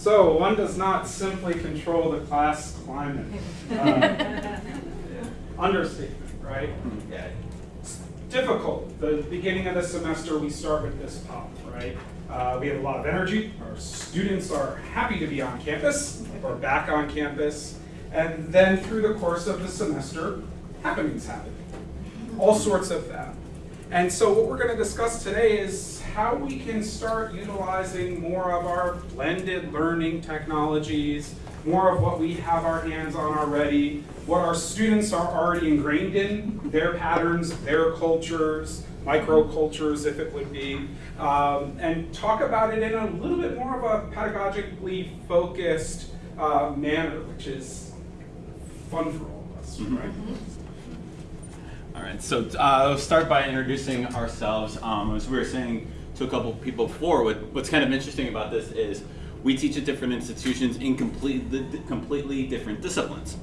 So one does not simply control the class climate. Uh, understatement, right? Yeah. It's difficult. The beginning of the semester, we start with this pop, right? Uh, we have a lot of energy. Our students are happy to be on campus or back on campus. And then through the course of the semester, happenings happen. All sorts of them. And so what we're going to discuss today is how we can start utilizing more of our blended learning technologies, more of what we have our hands on already, what our students are already ingrained in, their patterns, their cultures, microcultures if it would be, um, and talk about it in a little bit more of a pedagogically focused uh, manner, which is fun for all of us, Mhm. right? All right, so uh, I'll start by introducing ourselves. Um, as we were saying to a couple people before, what, what's kind of interesting about this is we teach at different institutions in completely, completely different disciplines.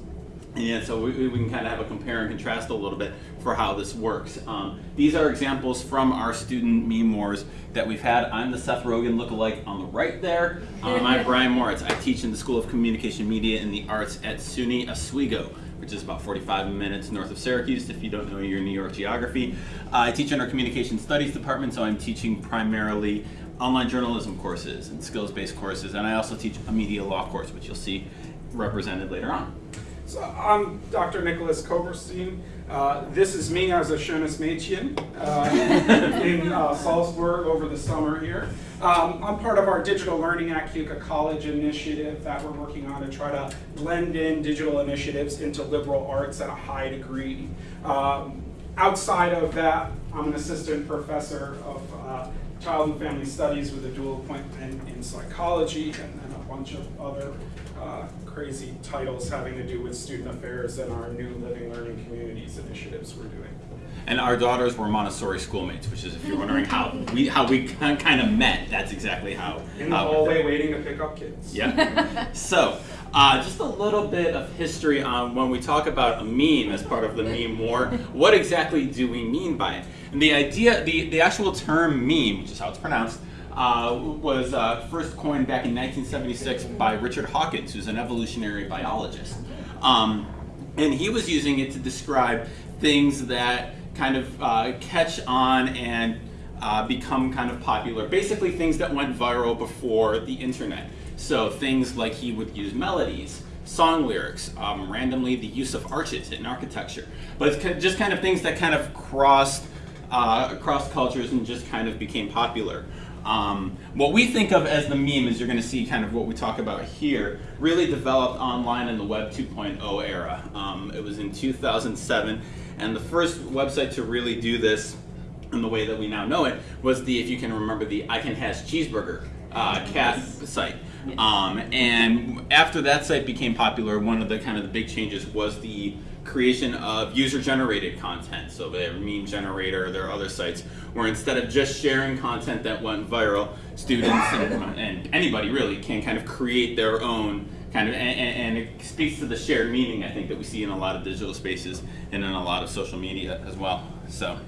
And so we, we can kind of have a compare and contrast a little bit for how this works. Um, these are examples from our student memoirs that we've had. I'm the Seth Rogen lookalike on the right there. Um, I'm Brian Moritz. I teach in the School of Communication Media and the Arts at SUNY Oswego which is about 45 minutes north of Syracuse if you don't know your New York geography. Uh, I teach in our communication studies department, so I'm teaching primarily online journalism courses and skills-based courses, and I also teach a media law course, which you'll see represented later on. So I'm Dr. Nicholas Koberstein. Uh, this is me as a schönes Mädchen uh, in uh, Salzburg over the summer here. Um, I'm part of our digital learning at Keuka College initiative that we're working on to try to blend in digital initiatives into liberal arts at a high degree. Um, outside of that, I'm an assistant professor of uh, child and family studies with a dual appointment in psychology and then a bunch of other uh, crazy titles having to do with student affairs and our new living learning communities initiatives we're doing. And our daughters were Montessori schoolmates, which is if you're wondering how we how we kind of met, that's exactly how. In the how- hallway waiting to pick up kids. Yeah. so, uh, just a little bit of history on when we talk about a meme as part of the meme war. What exactly do we mean by it? And the idea, the, the actual term meme, which is how it's pronounced, uh, was uh, first coined back in 1976 by Richard Dawkins, who's an evolutionary biologist. Um, and he was using it to describe things that kind of uh, catch on and uh, become kind of popular. Basically, things that went viral before the internet. So things like he would use melodies, song lyrics, um, randomly the use of arches in architecture. But it's just kind of things that kind of crossed uh, across cultures and just kind of became popular. Um, what we think of as the meme is you're going to see kind of what we talk about here really developed online in the Web 2.0 era. Um, it was in 2007, and the first website to really do this in the way that we now know it was the, if you can remember, the I Can Has Cheeseburger uh, cat site. Um, and after that site became popular, one of the kind of the big changes was the creation of user-generated content. So their meme generator, there are other sites where instead of just sharing content that went viral, students and, and anybody really can kind of create their own kind of, and, and and it speaks to the shared meaning I think that we see in a lot of digital spaces and in a lot of social media as well. So.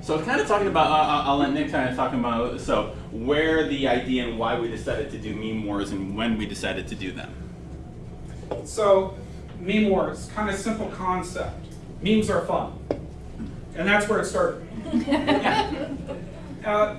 So kind of talking about, uh, I'll let Nick kind of talking about, so where the idea and why we decided to do meme wars and when we decided to do them. So, meme wars, kind of simple concept. Memes are fun. And that's where it started. Uh,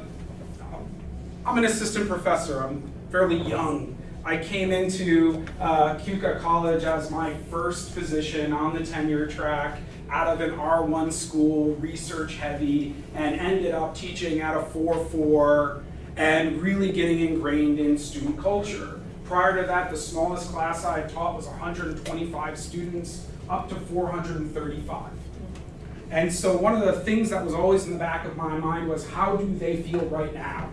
I'm an assistant professor. I'm fairly young. I came into uh, Keuka College as my first position on the tenure track out of an R1 school, research heavy, and ended up teaching at a 4-4 and really getting ingrained in student culture. Prior to that, the smallest class I taught was 125 students, up to 435. And so one of the things that was always in the back of my mind was how do they feel right now?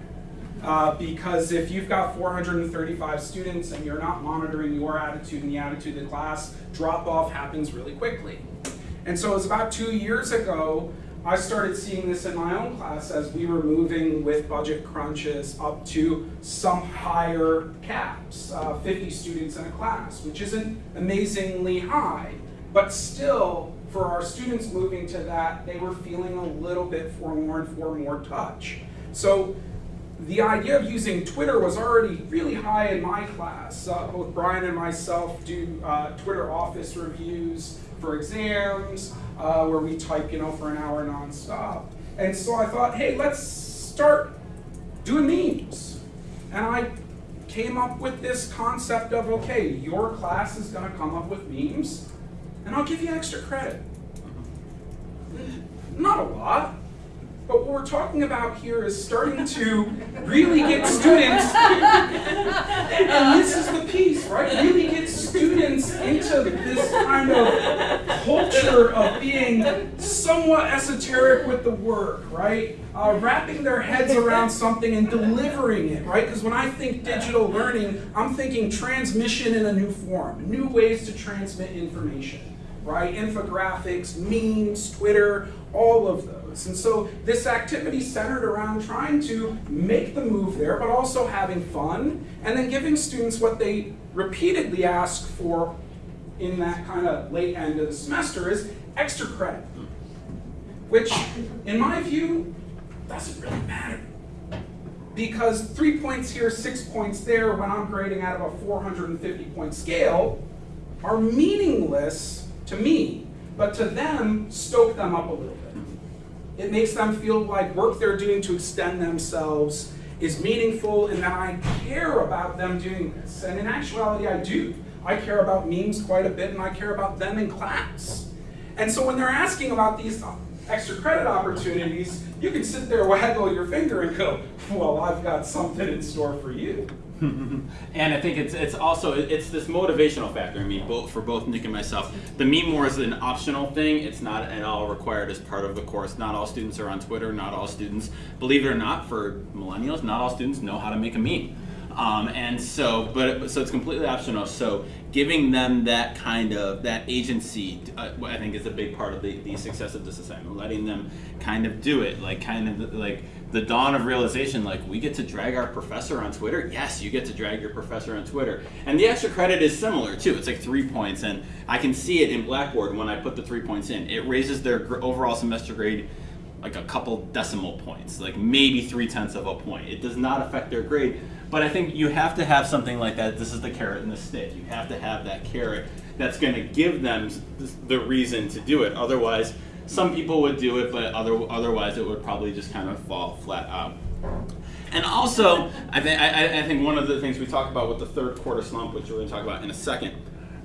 Uh, because if you've got 435 students and you're not monitoring your attitude and the attitude of the class, drop off happens really quickly. And so it was about two years ago, I started seeing this in my own class as we were moving with budget crunches up to some higher caps, uh, 50 students in a class, which isn't amazingly high, but still for our students moving to that, they were feeling a little bit for more and for more touch. So the idea of using Twitter was already really high in my class. Uh, both Brian and myself do uh, Twitter office reviews for exams, uh, where we type, you know, for an hour nonstop. And so I thought, hey, let's start doing memes. And I came up with this concept of, okay, your class is gonna come up with memes, and I'll give you extra credit. Not a lot, but what we're talking about here is starting to really get students, and this is the piece, right? Really get students into this kind of culture of being somewhat esoteric with the work, right? Uh, wrapping their heads around something and delivering it, right? Because when I think digital learning, I'm thinking transmission in a new form, new ways to transmit information, right? Infographics, memes, Twitter, all of those. And so this activity centered around trying to make the move there, but also having fun, and then giving students what they repeatedly ask for in that kind of late end of the semester is extra credit. Which, in my view, doesn't really matter. Because three points here, six points there, when I'm grading out of a 450 point scale, are meaningless to me, but to them, stoke them up a little bit. It makes them feel like work they're doing to extend themselves is meaningful and that I care about them doing this. And in actuality, I do. I care about memes quite a bit and I care about them in class. And so when they're asking about these extra credit opportunities, you can sit there, waggle your finger, and go, well, I've got something in store for you. and I think it's it's also it's this motivational factor. I mean, both for both Nick and myself, the meme war is an optional thing. It's not at all required as part of the course. Not all students are on Twitter. Not all students, believe it or not, for millennials, not all students know how to make a meme. Um, and so, but so it's completely optional. So giving them that kind of that agency, uh, I think is a big part of the, the success of this assignment. Letting them kind of do it, like kind of like the dawn of realization. Like we get to drag our professor on Twitter. Yes, you get to drag your professor on Twitter. And the extra credit is similar too. It's like three points, and I can see it in Blackboard when I put the three points in. It raises their overall semester grade like a couple decimal points, like maybe three tenths of a point. It does not affect their grade, but I think you have to have something like that. This is the carrot and the stick. You have to have that carrot that's going to give them the reason to do it. Otherwise, some people would do it, but other, otherwise it would probably just kind of fall flat out. And also, I, th I, I think one of the things we talk about with the third quarter slump, which we're going to talk about in a second,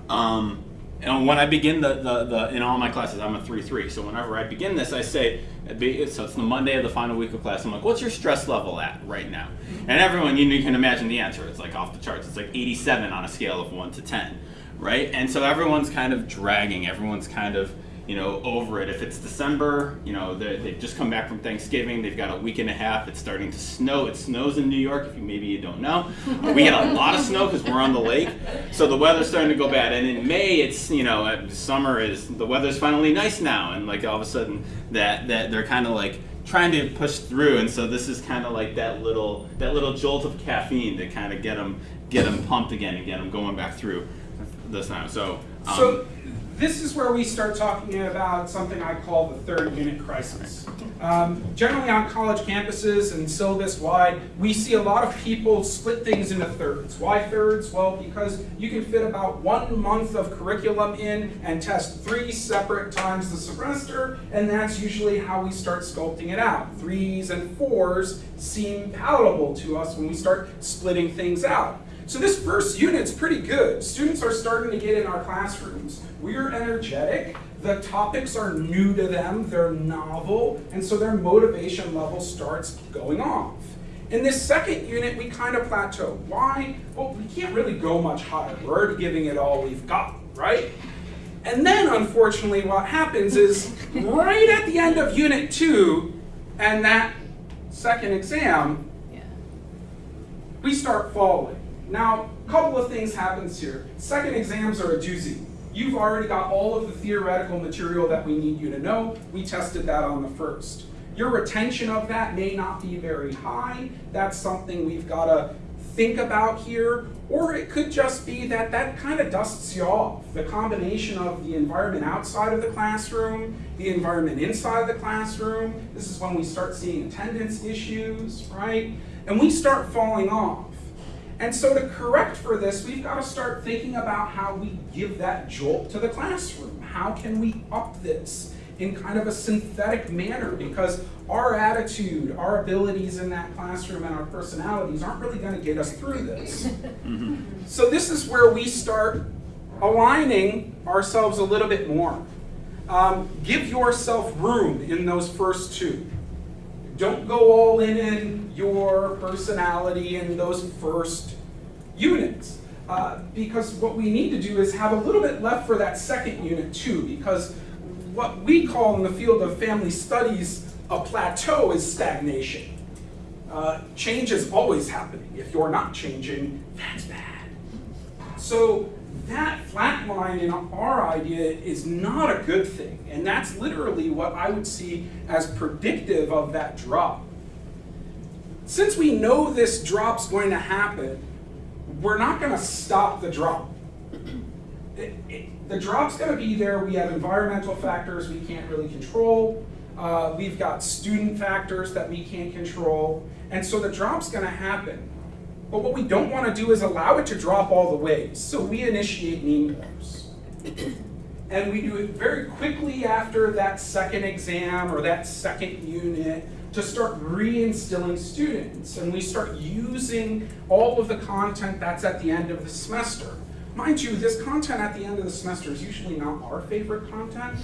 um, and when I begin the, the, the, in all my classes, I'm a 3-3. So whenever I begin this, I say, so it's the Monday of the final week of class. I'm like, what's your stress level at right now? And everyone, you, you can imagine the answer. It's like off the charts. It's like 87 on a scale of 1 to 10, right? And so everyone's kind of dragging. Everyone's kind of, you know, over it. If it's December, you know, they've just come back from Thanksgiving. They've got a week and a half. It's starting to snow. It snows in New York. If you maybe you don't know, we get a lot of snow because we're on the lake. So the weather's starting to go bad. And in May, it's you know, uh, summer is the weather's finally nice now, and like all of a sudden that that they're kind of like trying to push through. And so this is kind of like that little that little jolt of caffeine to kind of get them get them pumped again and get them going back through this time. So. Um, so this is where we start talking about something I call the third unit crisis. Um, generally on college campuses and syllabus-wide, we see a lot of people split things into thirds. Why thirds? Well, because you can fit about one month of curriculum in and test three separate times the semester, and that's usually how we start sculpting it out. Threes and fours seem palatable to us when we start splitting things out. So this first unit's pretty good. Students are starting to get in our classrooms. We're energetic. The topics are new to them. They're novel. And so their motivation level starts going off. In this second unit, we kind of plateau. Why? Well, we can't really go much higher. We're already giving it all we've got, right? And then, unfortunately, what happens is right at the end of unit two and that second exam, we start falling. Now, a couple of things happens here. Second exams are a doozy. You've already got all of the theoretical material that we need you to know. We tested that on the first. Your retention of that may not be very high. That's something we've got to think about here. Or it could just be that that kind of dusts you off. The combination of the environment outside of the classroom, the environment inside of the classroom. This is when we start seeing attendance issues, right? and we start falling off. And so to correct for this, we've got to start thinking about how we give that jolt to the classroom. How can we up this in kind of a synthetic manner? Because our attitude, our abilities in that classroom, and our personalities aren't really going to get us through this. So this is where we start aligning ourselves a little bit more. Um, give yourself room in those first two. Don't go all in in your personality in those first units. Uh, because what we need to do is have a little bit left for that second unit too, because what we call in the field of family studies a plateau is stagnation. Uh, change is always happening. If you're not changing, that's bad. So that flat line in our idea is not a good thing. And that's literally what I would see as predictive of that drop. Since we know this drop's going to happen, we're not going to stop the drop. It, it, the drop's going to be there. We have environmental factors we can't really control. Uh, we've got student factors that we can't control. And so the drop's going to happen. But what we don't want to do is allow it to drop all the way. So we initiate meme wars. and we do it very quickly after that second exam or that second unit to start reinstilling students. And we start using all of the content that's at the end of the semester. Mind you, this content at the end of the semester is usually not our favorite content.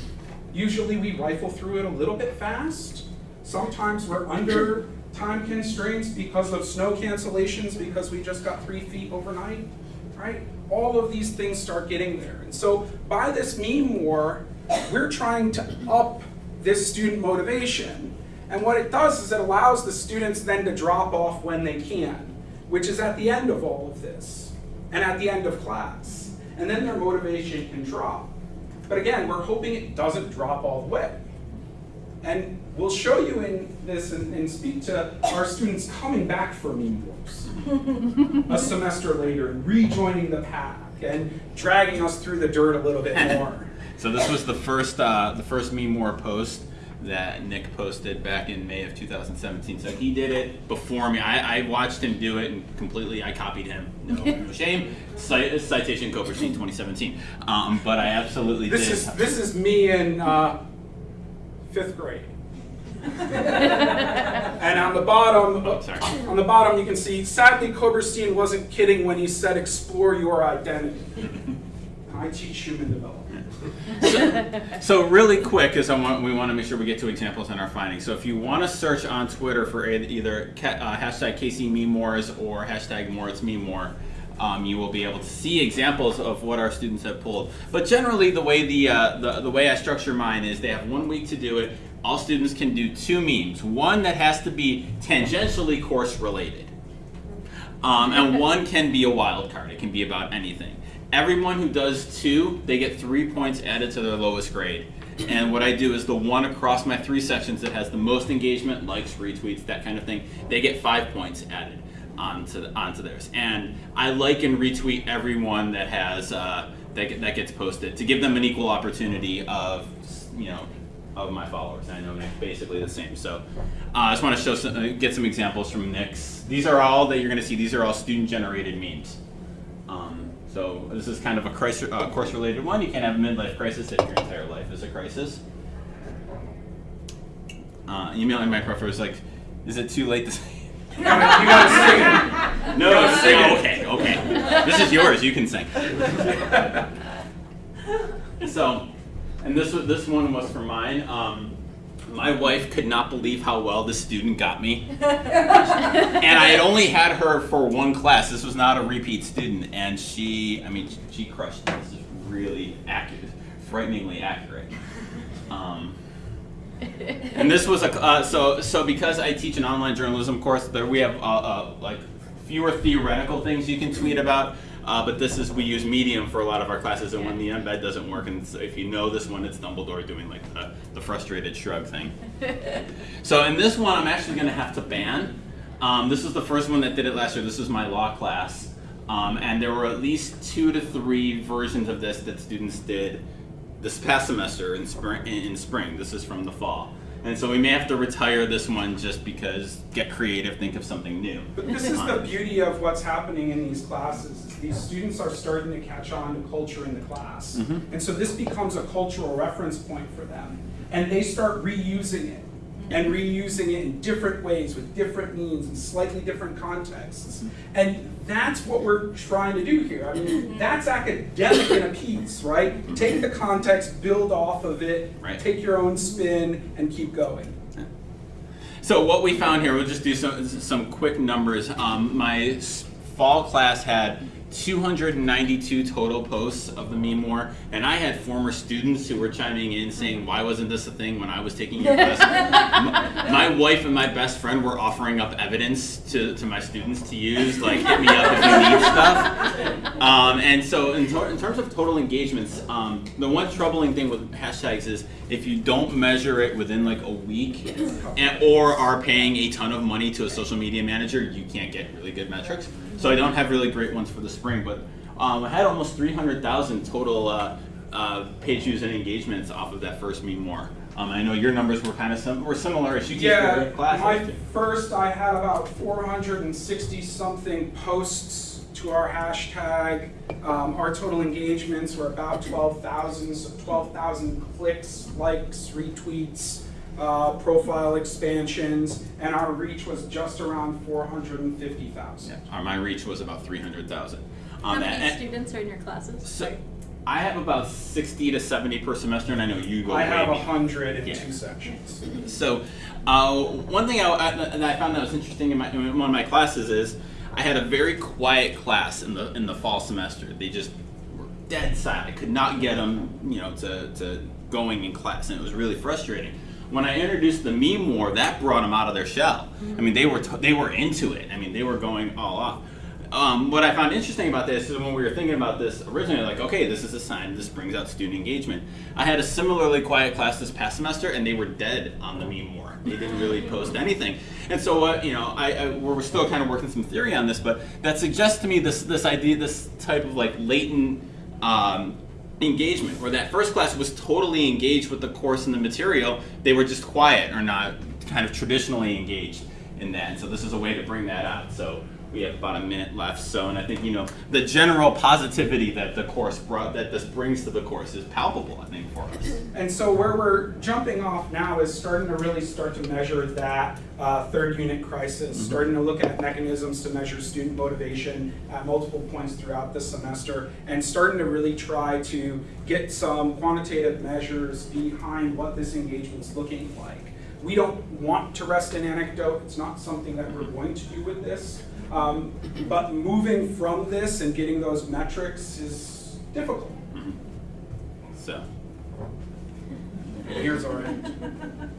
Usually we rifle through it a little bit fast. Sometimes we're under time constraints because of snow cancellations because we just got three feet overnight, right? All of these things start getting there. And so by this meme war, we're trying to up this student motivation. And what it does is it allows the students then to drop off when they can, which is at the end of all of this and at the end of class. And then their motivation can drop. But again, we're hoping it doesn't drop all the way. And we'll show you in this and, and speak to our students coming back for meme wars a semester later and rejoining the pack and dragging us through the dirt a little bit more. so this was the first uh, the first meme war post that Nick posted back in May of 2017. So he did it before me. I, I watched him do it and completely I copied him. No, no shame. Cite, citation Koberstein 2017. Um, but I absolutely this did. Is, this is me and uh, fifth grade. and on the bottom, oh, on the bottom, you can see. Sadly, Koberstein wasn't kidding when he said, "Explore your identity." I teach human development. so, so, really quick, because I want we want to make sure we get to examples in our findings. So if you want to search on Twitter for either uh, hashtag KC Meme Wars or hashtag Moritz Meme More, um, you will be able to see examples of what our students have pulled. But generally, the way the, uh, the the way I structure mine is they have one week to do it all students can do two memes. One that has to be tangentially course related. Um, and one can be a wild card. It can be about anything. Everyone who does two, they get three points added to their lowest grade. And what I do is the one across my three sections that has the most engagement, likes, retweets, that kind of thing, they get five points added onto, the, onto theirs. And I like and retweet everyone that has uh, that, that gets posted to give them an equal opportunity of you know of my followers. I know Nick's basically the same. So uh, I just want to show some, uh, get some examples from Nick's. These are all that you're going to see. These are all student-generated memes. Um, so this is kind of a crisis, uh, course-related one. You can't have a midlife crisis if your entire life is a crisis. Uh, emailing my professor was like, is it too late to say? You gotta, sing it. No, no, sing it. okay, okay. This is yours. You can sing. so and this was this one was for mine. Um, my wife could not believe how well this student got me. and I had only had her for one class. This was not a repeat student. And she, I mean, she crushed This is really accurate, frighteningly accurate. Um, and this was a, uh, so, so because I teach an online journalism course, there we have uh, uh, like fewer theoretical things you can tweet about. Uh, but this is, we use Medium for a lot of our classes, and when the embed doesn't work, and so if you know this one, it's Dumbledore doing like the, the frustrated shrug thing. so in this one, I'm actually going to have to ban. Um, this is the first one that did it last year. This is my law class. Um, and there were at least two to three versions of this that students did this past semester in spring. In spring. This is from the fall. And so we may have to retire this one just because get creative, think of something new. But this is the beauty of what's happening in these classes. is These students are starting to catch on to culture in the class. Mhm. And so this becomes a cultural reference point for them. And they start reusing it and reusing it in different ways with different means and slightly different contexts. And that's what we're trying to do here. I mean, that's academic in a piece, right? Take the context, build off of it, Right. take your own spin, and keep going. So what we found here, we'll just do some, some quick numbers. Um, my fall class had 292 total posts of the meme war, and I had former students who were chiming in saying, "Why wasn't this a thing when I was taking your class?" M- my wife and my best friend were offering up evidence to, to my students to use, like hit me up if you need stuff. Um, and so, in, in terms of total engagements, um, the one troubling thing with hashtags is if you don't measure it within like a week, and, or are paying a ton of money to a social media manager, you can't get really good metrics. So I don't have really great ones for the spring, but um, I had almost 300,000 total uh, uh, page views and engagements off of that first meme war. Um, I know your numbers were kind of sim- were similar as you teach Yeah, your class. my first, I had about 460 something posts to our hashtag. Um, our total engagements were about 12,000, so 12,000 clicks, likes, retweets, uh, profile expansions, and our reach was just around 450,000. Yeah, my reach was about 300,000. How Um, many and- students are in your classes? So I have about 60 to 70 per semester, and I know you go I have way 100 in Yeah. two sections. So, uh, one thing I, I, that I found that was interesting in, my, in one of my classes is I had a very quiet class in the in the fall semester. They just were dead silent. I could not get them, you know, to, to going in class, and it was really frustrating. When I introduced the meme war, that brought them out of their shell. Mm-hmm. I mean, they were t- they were into it. I mean, they were going all off. Um, what I found interesting about this is when we were thinking about this originally, like, okay, this is a sign, this brings out student engagement. I had a similarly quiet class this past semester, and they were dead on the meme war. They didn't really post anything. And so, uh, you know, I, I, we're still kind of working some theory on this, but that suggests to me this, this idea, this type of like latent um, engagement, where that first class was totally engaged with the course and the material, they were just quiet or not kind of traditionally engaged in that. And so this is a way to bring that out. So we have about a minute left. So, and I think, you know, the general positivity that the course brought, that this brings to the course is palpable, I think, for us. And so where we're jumping off now is starting to really start to measure that uh, third unit crisis, starting to look at mechanisms to measure student motivation at multiple points throughout the semester, and starting to really try to get some quantitative measures behind what this engagement's looking like. We don't want to rest in anecdote, it's not something that we're going to do with this. Um, but moving from this and getting those metrics is difficult. So, Here's our end.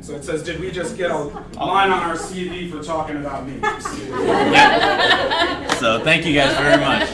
So it says, did we just get a line on our CV for talking about memes? yeah. so thank you guys very much.